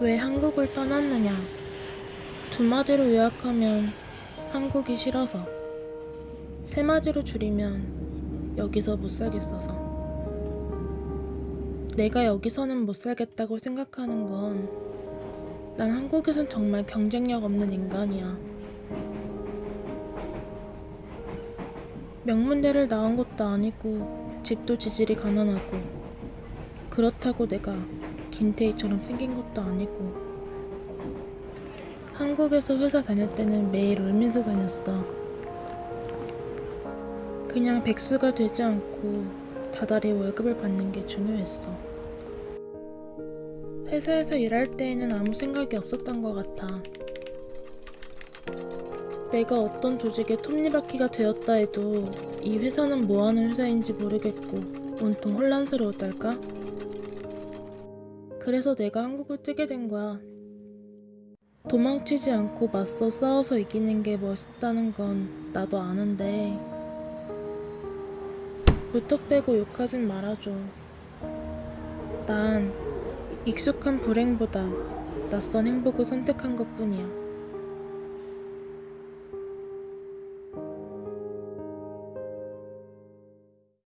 왜 한국을 떠났느냐? 두 마디로 요약하면 한국이 싫어서. 세 마디로 줄이면 여기서 못 살겠어서. 내가 여기서는 못 살겠다고 생각하는 건 난 한국에선 정말 경쟁력 없는 인간이야. 명문대를 나온 것도 아니고 집도 지질이 가난하고 그렇다고 내가 김태희처럼 생긴 것도 아니고 한국에서 회사 다닐 때는 매일 울면서 다녔어. 그냥 백수가 되지 않고 다달이 월급을 받는 게 중요했어. 회사에서 일할 때에는 아무 생각이 없었던 것 같아. 내가 어떤 조직의 톱니바퀴가 되었다 해도 이 회사는 뭐 하는 회사인지 모르겠고 온통 혼란스러웠달까? 그래서 내가 한국을 뜨게 된 거야. 도망치지 않고 맞서 싸워서 이기는 게 멋있다는 건 나도 아는데 무턱대고 욕하진 말아줘. 난 익숙한 불행보다 낯선 행복을 선택한 것 뿐이야.